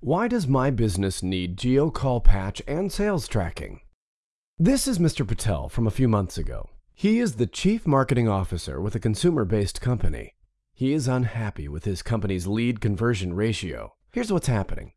Why does my business need GeoCall Patch and sales tracking? This is Mr. Patel from a few months ago. He is the Chief Marketing Officer with a consumer-based company. He is unhappy with his company's lead conversion ratio. Here's what's happening.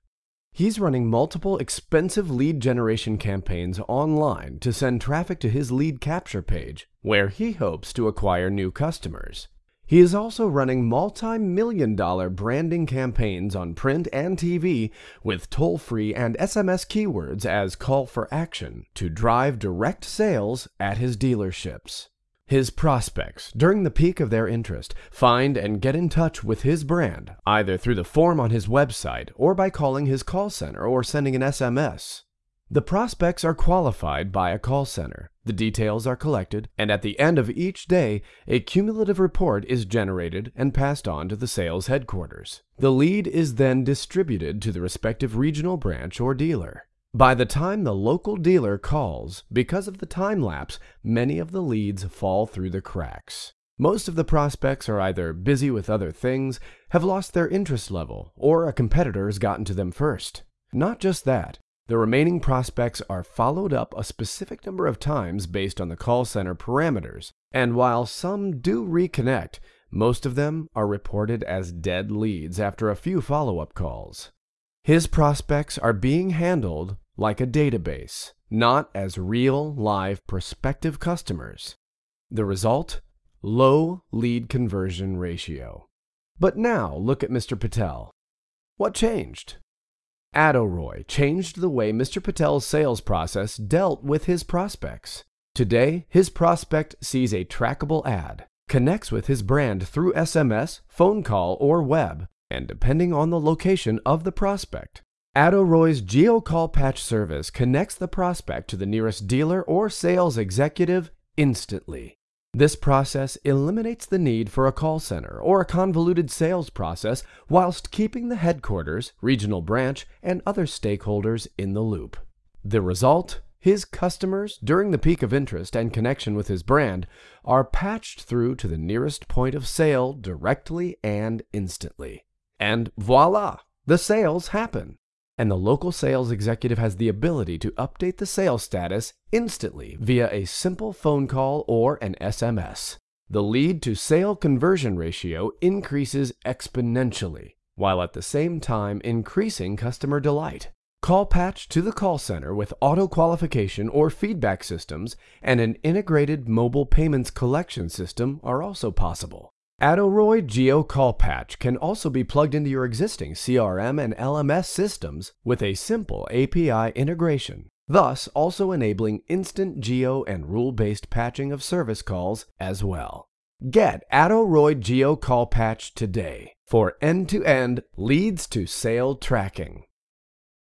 He's running multiple expensive lead generation campaigns online to send traffic to his lead capture page, where he hopes to acquire new customers. He is also running multi-million dollar branding campaigns on print and TV with toll-free and SMS keywords as call for action to drive direct sales at his dealerships. His prospects, during the peak of their interest, find and get in touch with his brand either through the form on his website or by calling his call center or sending an SMS. The prospects are qualified by a call center. The details are collected, and at the end of each day, a cumulative report is generated and passed on to the sales headquarters. The lead is then distributed to the respective regional branch or dealer. By the time the local dealer calls, because of the time lapse, many of the leads fall through the cracks. Most of the prospects are either busy with other things, have lost their interest level, or a competitor has gotten to them first. Not just that, the remaining prospects are followed up a specific number of times based on the call center parameters, and while some do reconnect, most of them are reported as dead leads after a few follow-up calls. His prospects are being handled like a database, not as real, live, prospective customers. The result? Low lead conversion ratio. But now look at Mr. Patel. What changed? Attoroy changed the way Mr. Patel's sales process dealt with his prospects. Today, his prospect sees a trackable ad, connects with his brand through SMS, phone call, or web, and depending on the location of the prospect. Attoroy's GeoCall Patch service connects the prospect to the nearest dealer or sales executive instantly. This process eliminates the need for a call center or a convoluted sales process whilst keeping the headquarters, regional branch, and other stakeholders in the loop. The result? His customers, during the peak of interest and connection with his brand, are patched through to the nearest point of sale directly and instantly. And voila! The sales happen and the local sales executive has the ability to update the sales status instantly via a simple phone call or an SMS. The lead to sale conversion ratio increases exponentially, while at the same time increasing customer delight. Call patch to the call center with auto qualification or feedback systems and an integrated mobile payments collection system are also possible. Attoroy Geo Call Patch can also be plugged into your existing CRM and LMS systems with a simple API integration, thus also enabling instant geo and rule-based patching of service calls as well. Get Attoroy Geo Call Patch today for end-to-end leads to sale tracking.